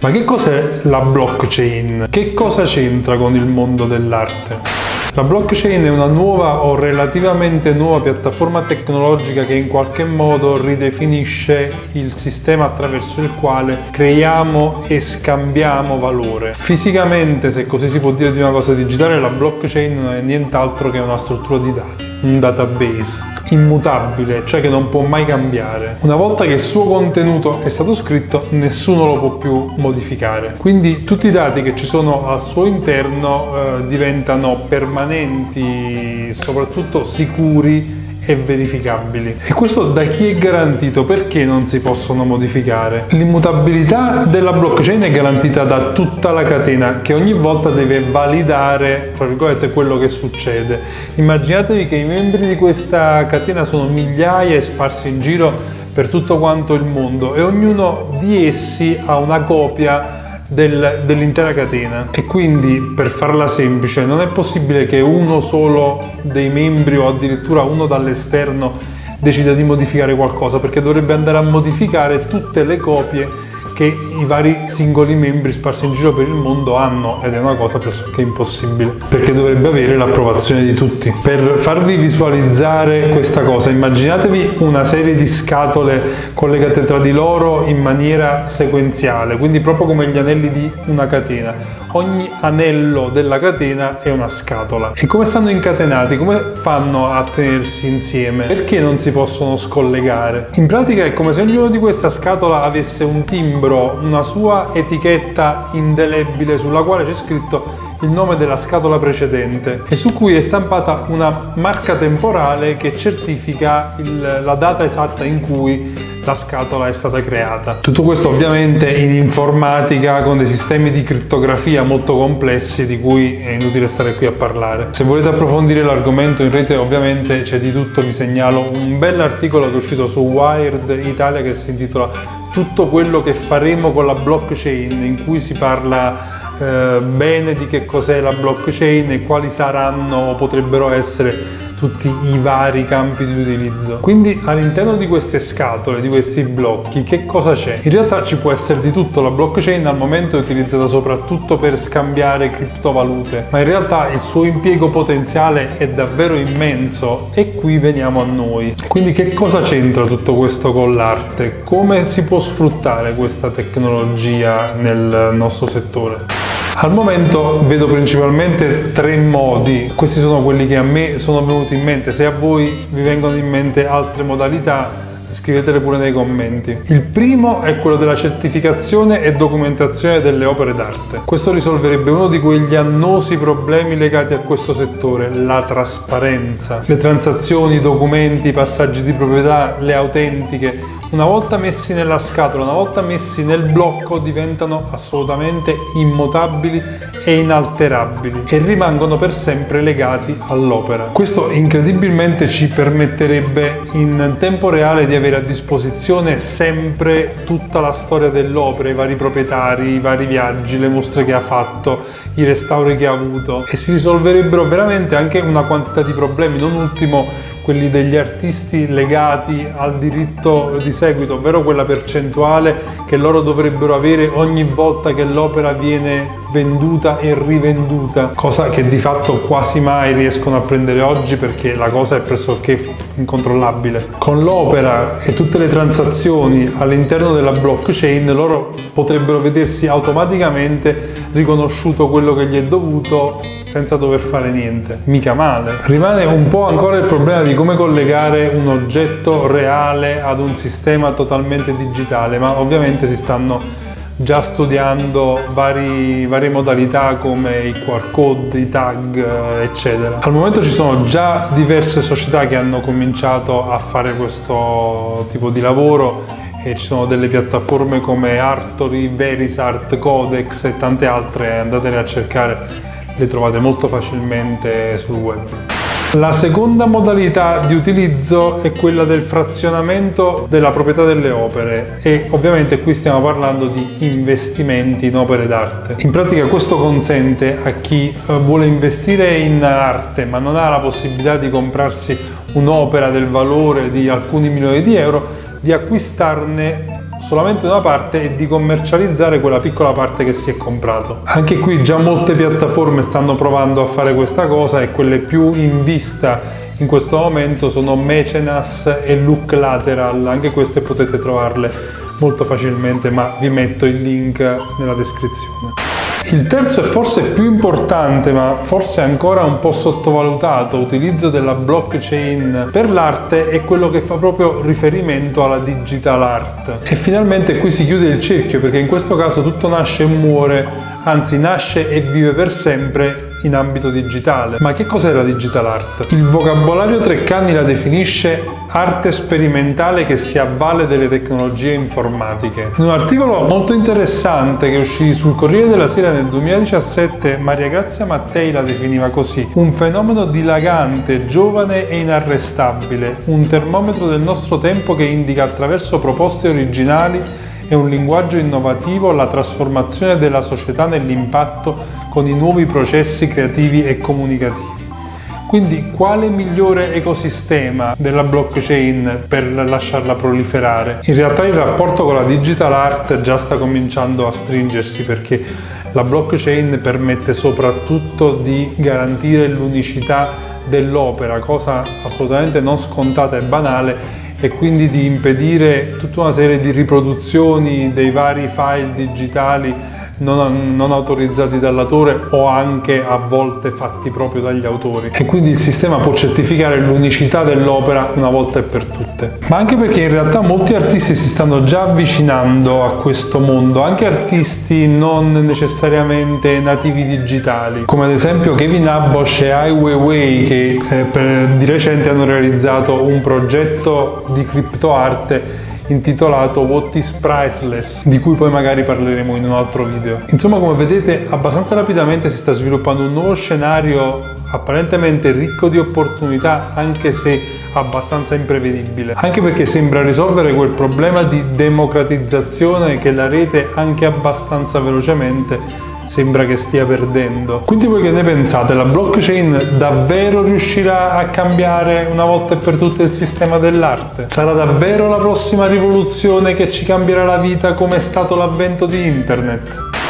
Ma che cos'è la blockchain? Che cosa c'entra con il mondo dell'arte? La blockchain è una nuova o relativamente nuova piattaforma tecnologica che in qualche modo ridefinisce il sistema attraverso il quale creiamo e scambiamo valore. Fisicamente, se così si può dire di una cosa digitale, la blockchain non è nient'altro che una struttura di dati, un database immutabile, cioè che non può mai cambiare. Una volta che il suo contenuto è stato scritto, nessuno lo può più modificare. Quindi tutti i dati che ci sono al suo interno eh, diventano permanenti, soprattutto sicuri e verificabili. E questo da chi è garantito? Perché non si possono modificare? L'immutabilità della blockchain è garantita da tutta la catena che ogni volta deve validare, tra virgolette, quello che succede. Immaginatevi che i membri di questa catena sono migliaia e sparsi in giro per tutto quanto il mondo e ognuno di essi ha una copia del, dell'intera catena. E quindi per farla semplice non è possibile che uno solo dei membri o addirittura uno dall'esterno decida di modificare qualcosa perché dovrebbe andare a modificare tutte le copie che i vari singoli membri sparsi in giro per il mondo hanno ed è una cosa pressoché impossibile perché dovrebbe avere l'approvazione di tutti. Per farvi visualizzare questa cosa immaginatevi una serie di scatole collegate tra di loro in maniera sequenziale, quindi proprio come gli anelli di una catena ogni anello della catena è una scatola. E come stanno incatenati? Come fanno a tenersi insieme? Perché non si possono scollegare? In pratica è come se ognuno di questa scatola avesse un timbro, una sua etichetta indelebile sulla quale c'è scritto il nome della scatola precedente e su cui è stampata una marca temporale che certifica il, la data esatta in cui la scatola è stata creata. Tutto questo ovviamente in informatica con dei sistemi di crittografia molto complessi di cui è inutile stare qui a parlare. Se volete approfondire l'argomento in rete ovviamente c'è di tutto, vi segnalo un bell'articolo che è uscito su Wired Italia che si intitola Tutto quello che faremo con la blockchain in cui si parla eh, bene di che cos'è la blockchain e quali saranno o potrebbero essere tutti i vari campi di utilizzo. Quindi all'interno di queste scatole, di questi blocchi, che cosa c'è? In realtà ci può essere di tutto, la blockchain al momento è utilizzata soprattutto per scambiare criptovalute, ma in realtà il suo impiego potenziale è davvero immenso e qui veniamo a noi. Quindi che cosa c'entra tutto questo con l'arte? Come si può sfruttare questa tecnologia nel nostro settore? Al momento vedo principalmente tre modi, questi sono quelli che a me sono venuti in mente, se a voi vi vengono in mente altre modalità scrivetele pure nei commenti. Il primo è quello della certificazione e documentazione delle opere d'arte. Questo risolverebbe uno di quegli annosi problemi legati a questo settore, la trasparenza. Le transazioni, i documenti, i passaggi di proprietà, le autentiche una volta messi nella scatola, una volta messi nel blocco diventano assolutamente immutabili e inalterabili e rimangono per sempre legati all'opera. Questo incredibilmente ci permetterebbe in tempo reale di avere a disposizione sempre tutta la storia dell'opera, i vari proprietari, i vari viaggi, le mostre che ha fatto, i restauri che ha avuto e si risolverebbero veramente anche una quantità di problemi, non ultimo quelli degli artisti legati al diritto di seguito, ovvero quella percentuale che loro dovrebbero avere ogni volta che l'opera viene venduta e rivenduta, cosa che di fatto quasi mai riescono a prendere oggi perché la cosa è pressoché incontrollabile. Con l'opera e tutte le transazioni all'interno della blockchain loro potrebbero vedersi automaticamente riconosciuto quello che gli è dovuto senza dover fare niente. Mica male. Rimane un po' ancora il problema di come collegare un oggetto reale ad un sistema totalmente digitale, ma ovviamente si stanno già studiando vari, varie modalità come i QR code, i tag, eccetera. Al momento ci sono già diverse società che hanno cominciato a fare questo tipo di lavoro e ci sono delle piattaforme come Artory, Verisart, Codex e tante altre, andatele a cercare le trovate molto facilmente sul web. La seconda modalità di utilizzo è quella del frazionamento della proprietà delle opere e ovviamente qui stiamo parlando di investimenti in opere d'arte. In pratica questo consente a chi eh, vuole investire in arte ma non ha la possibilità di comprarsi un'opera del valore di alcuni milioni di euro di acquistarne solamente una parte e di commercializzare quella piccola parte che si è comprato. Anche qui già molte piattaforme stanno provando a fare questa cosa e quelle più in vista in questo momento sono Mecenas e Look Lateral, anche queste potete trovarle molto facilmente ma vi metto il link nella descrizione. Il terzo e forse più importante, ma forse ancora un po' sottovalutato, utilizzo della blockchain per l'arte è quello che fa proprio riferimento alla digital art. E finalmente qui si chiude il cerchio perché in questo caso tutto nasce e muore, anzi nasce e vive per sempre in ambito digitale. Ma che cos'è la digital art? Il vocabolario Treccani la definisce arte sperimentale che si avvale delle tecnologie informatiche. In un articolo molto interessante che uscì sul Corriere della Sera nel 2017, Maria Grazia Mattei la definiva così: un fenomeno dilagante, giovane e inarrestabile, un termometro del nostro tempo che indica attraverso proposte originali e un linguaggio innovativo la trasformazione della società nell'impatto con i nuovi processi creativi e comunicativi. Quindi quale migliore ecosistema della blockchain per lasciarla proliferare? In realtà il rapporto con la digital art già sta cominciando a stringersi perché la blockchain permette soprattutto di garantire l'unicità dell'opera, cosa assolutamente non scontata e banale e quindi di impedire tutta una serie di riproduzioni dei vari file digitali non, non autorizzati dall'autore o anche a volte fatti proprio dagli autori. E quindi il sistema può certificare l'unicità dell'opera una volta e per tutte. Ma anche perché in realtà molti artisti si stanno già avvicinando a questo mondo anche artisti non necessariamente nativi digitali come ad esempio Kevin Abosch e Ai Weiwei che eh, per, di recente hanno realizzato un progetto di criptoarte intitolato What is Priceless, di cui poi magari parleremo in un altro video. Insomma, come vedete, abbastanza rapidamente si sta sviluppando un nuovo scenario apparentemente ricco di opportunità, anche se abbastanza imprevedibile. Anche perché sembra risolvere quel problema di democratizzazione che la rete anche abbastanza velocemente sembra che stia perdendo. Quindi voi che ne pensate? La blockchain davvero riuscirà a cambiare una volta e per tutte il sistema dell'arte? Sarà davvero la prossima rivoluzione che ci cambierà la vita come è stato l'avvento di internet?